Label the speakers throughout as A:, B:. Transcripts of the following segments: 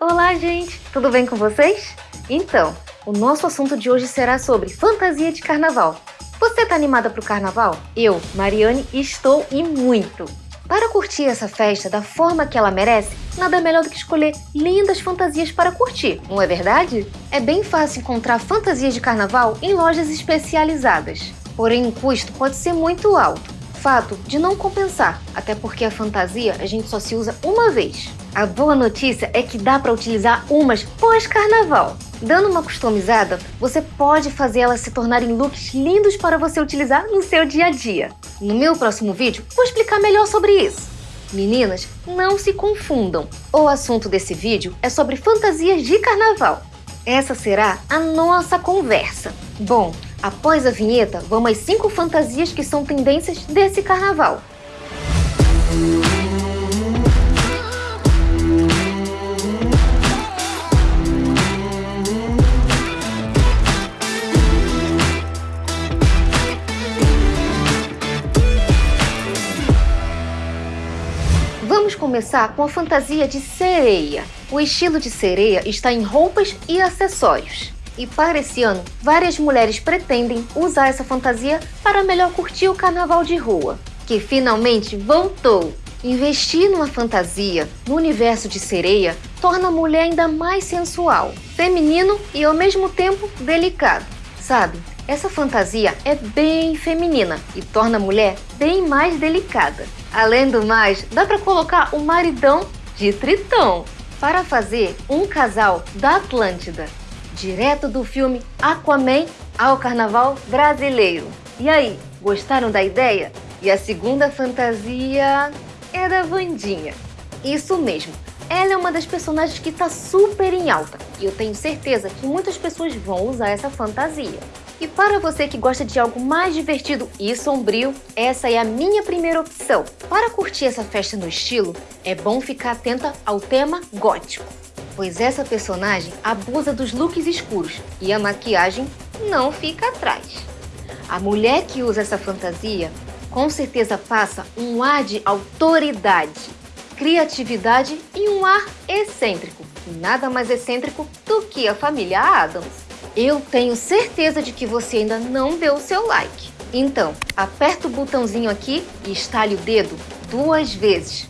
A: Olá, gente! Tudo bem com vocês? Então, o nosso assunto de hoje será sobre fantasia de carnaval. Você tá animada pro carnaval? Eu, Mariane, estou e muito! Para curtir essa festa da forma que ela merece, nada melhor do que escolher lindas fantasias para curtir, não é verdade? É bem fácil encontrar fantasias de carnaval em lojas especializadas, porém o custo pode ser muito alto. Fato de não compensar, até porque a fantasia a gente só se usa uma vez. A boa notícia é que dá para utilizar umas pós-carnaval. Dando uma customizada, você pode fazer elas se tornarem looks lindos para você utilizar no seu dia a dia. No meu próximo vídeo, vou explicar melhor sobre isso. Meninas, não se confundam. O assunto desse vídeo é sobre fantasias de carnaval. Essa será a nossa conversa. Bom, após a vinheta, vamos às 5 fantasias que são tendências desse carnaval. Vamos começar com a fantasia de sereia. O estilo de sereia está em roupas e acessórios. E para esse ano, várias mulheres pretendem usar essa fantasia para melhor curtir o carnaval de rua, que finalmente voltou. Investir numa fantasia no universo de sereia torna a mulher ainda mais sensual, feminino e ao mesmo tempo delicado. Sabe, essa fantasia é bem feminina e torna a mulher bem mais delicada. Além do mais, dá para colocar o maridão de Tritão para fazer um casal da Atlântida, direto do filme Aquaman ao Carnaval Brasileiro. E aí, gostaram da ideia? E a segunda fantasia é da Vandinha. Isso mesmo, ela é uma das personagens que está super em alta e eu tenho certeza que muitas pessoas vão usar essa fantasia. E para você que gosta de algo mais divertido e sombrio, essa é a minha primeira opção. Para curtir essa festa no estilo, é bom ficar atenta ao tema gótico, pois essa personagem abusa dos looks escuros e a maquiagem não fica atrás. A mulher que usa essa fantasia com certeza passa um ar de autoridade, criatividade e um ar excêntrico. E nada mais excêntrico do que a família Adams. Eu tenho certeza de que você ainda não deu o seu like. Então, aperta o botãozinho aqui e estale o dedo duas vezes.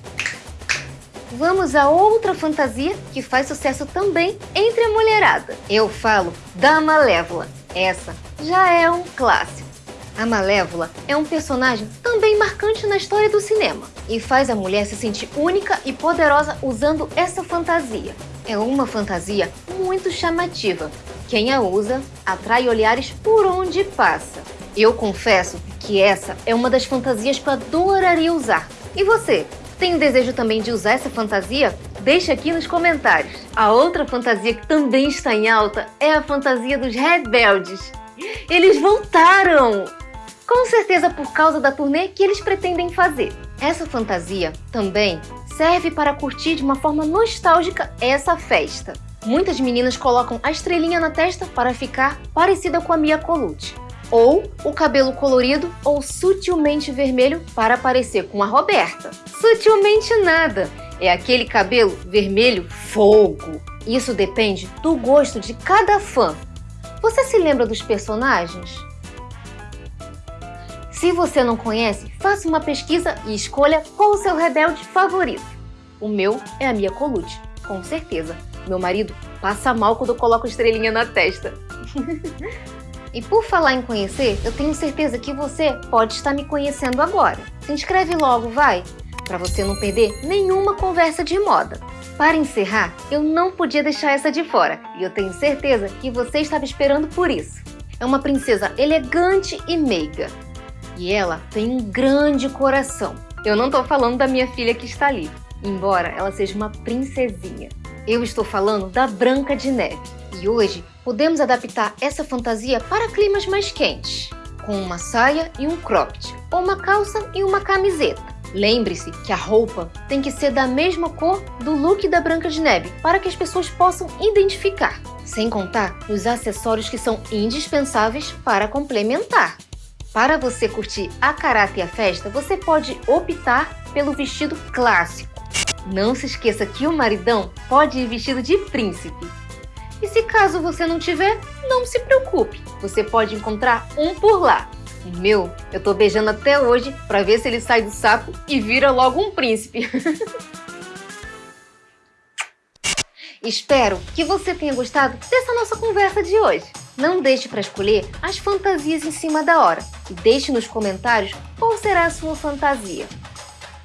A: Vamos a outra fantasia que faz sucesso também entre a mulherada. Eu falo da Malévola. Essa já é um clássico. A Malévola é um personagem também marcante na história do cinema e faz a mulher se sentir única e poderosa usando essa fantasia. É uma fantasia muito chamativa quem a usa atrai olhares por onde passa. Eu confesso que essa é uma das fantasias que eu adoraria usar. E você? Tem desejo também de usar essa fantasia? Deixe aqui nos comentários. A outra fantasia que também está em alta é a fantasia dos rebeldes. Eles voltaram! Com certeza por causa da turnê que eles pretendem fazer. Essa fantasia também serve para curtir de uma forma nostálgica essa festa. Muitas meninas colocam a estrelinha na testa para ficar parecida com a Mia Colucci. Ou o cabelo colorido ou sutilmente vermelho para parecer com a Roberta. Sutilmente nada, é aquele cabelo vermelho fogo. Isso depende do gosto de cada fã. Você se lembra dos personagens? Se você não conhece, faça uma pesquisa e escolha qual o seu rebelde favorito. O meu é a Mia Colucci, com certeza. Meu marido passa mal quando eu coloco estrelinha na testa. e por falar em conhecer, eu tenho certeza que você pode estar me conhecendo agora. Se inscreve logo, vai! Para você não perder nenhuma conversa de moda. Para encerrar, eu não podia deixar essa de fora e eu tenho certeza que você estava esperando por isso. É uma princesa elegante e meiga. E ela tem um grande coração. Eu não estou falando da minha filha que está ali, embora ela seja uma princesinha. Eu estou falando da Branca de Neve. E hoje podemos adaptar essa fantasia para climas mais quentes, com uma saia e um cropped, ou uma calça e uma camiseta. Lembre-se que a roupa tem que ser da mesma cor do look da Branca de Neve, para que as pessoas possam identificar. Sem contar os acessórios que são indispensáveis para complementar. Para você curtir a caráter e a festa, você pode optar pelo vestido clássico, Não se esqueça que o maridão pode ir vestido de príncipe. E se caso você não tiver, não se preocupe, você pode encontrar um por lá. O meu, eu tô beijando até hoje para ver se ele sai do saco e vira logo um príncipe. Espero que você tenha gostado dessa nossa conversa de hoje. Não deixe para escolher as fantasias em cima da hora e deixe nos comentários qual será a sua fantasia.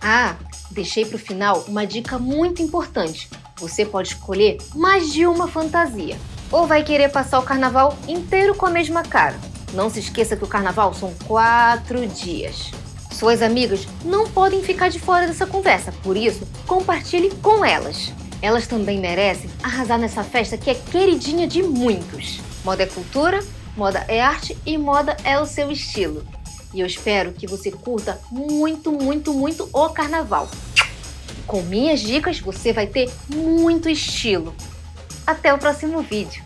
A: Ah, deixei para o final uma dica muito importante. Você pode escolher mais de uma fantasia. Ou vai querer passar o carnaval inteiro com a mesma cara. Não se esqueça que o carnaval são quatro dias. Suas amigas não podem ficar de fora dessa conversa, por isso, compartilhe com elas. Elas também merecem arrasar nessa festa que é queridinha de muitos. Moda é cultura, moda é arte e moda é o seu estilo. E eu espero que você curta muito, muito, muito o carnaval. Com minhas dicas você vai ter muito estilo. Até o próximo vídeo.